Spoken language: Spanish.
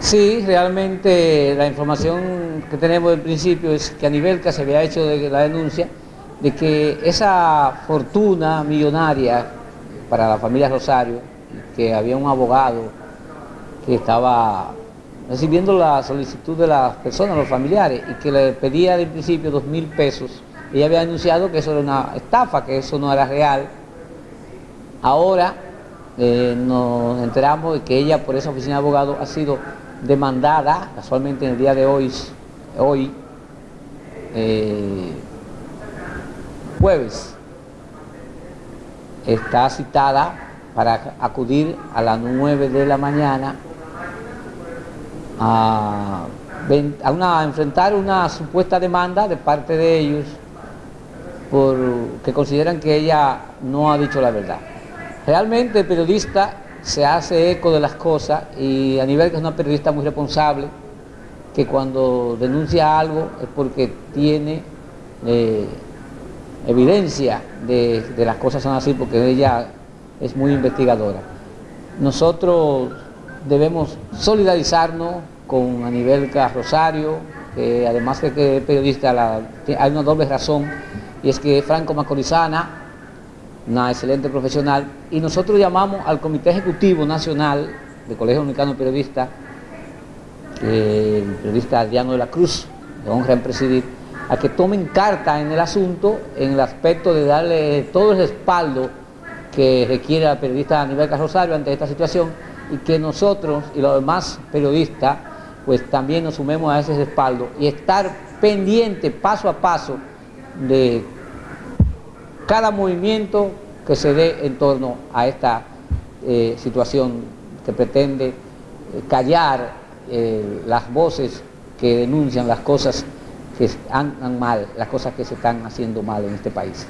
Sí, realmente la información que tenemos del principio es que a nivel que se había hecho de la denuncia de que esa fortuna millonaria para la familia Rosario, que había un abogado que estaba recibiendo la solicitud de las personas, los familiares, y que le pedía de principio dos mil pesos, ella había anunciado que eso era una estafa, que eso no era real. Ahora eh, nos enteramos de que ella por esa oficina de abogado ha sido demandada, casualmente en el día de hoy, hoy eh, jueves, está citada para acudir a las 9 de la mañana a, a, enfrentar una supuesta demanda de parte de ellos por que consideran que ella no ha dicho la verdad. Realmente el periodista se hace eco de las cosas y a nivel que es una periodista muy responsable, que cuando denuncia algo es porque tiene eh, evidencia de, de, las cosas son así, porque ella es muy investigadora. Nosotros debemos solidarizarnos con Anibel Rosario, que además de que es periodista, hay una doble razón, y es que franco macorizana, una excelente profesional, y nosotros llamamos al Comité Ejecutivo Nacional del Colegio Dominicano de Periodistas, el periodista Adriano de la Cruz, de honra en presidir, a que tomen carta en el asunto, en el aspecto de darle todo el respaldo que requiere la periodista Aníbal Rosario ante esta situación y que nosotros y los demás periodistas pues también nos sumemos a ese respaldo y estar pendiente paso a paso de cada movimiento que se dé en torno a esta eh, situación que pretende eh, callar eh, las voces que denuncian las cosas que andan mal, las cosas que se están haciendo mal en este país.